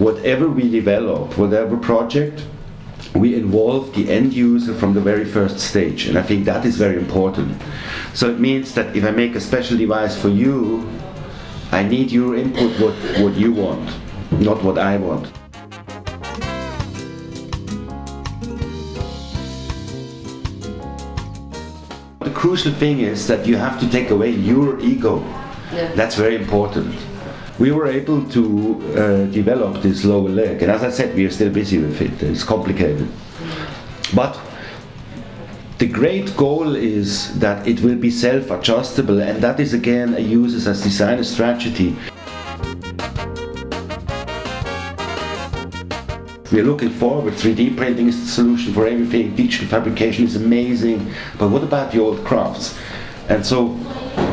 whatever we develop, whatever project, we involve the end user from the very first stage, and I think that is very important. So it means that if I make a special device for you, I need your input what, what you want, not what I want. The crucial thing is that you have to take away your ego. Yeah. That's very important. We were able to uh, develop this lower leg, and as I said, we are still busy with it. It's complicated. But the great goal is that it will be self-adjustable, and that is again a user's as designer strategy. We are looking forward. 3D printing is the solution for everything. Digital fabrication is amazing. But what about the old crafts? And so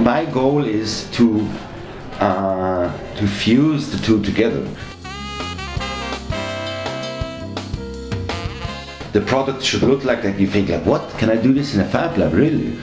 my goal is to uh, to fuse the two together. The product should look like that. You think like, what? Can I do this in a fab lab? Really?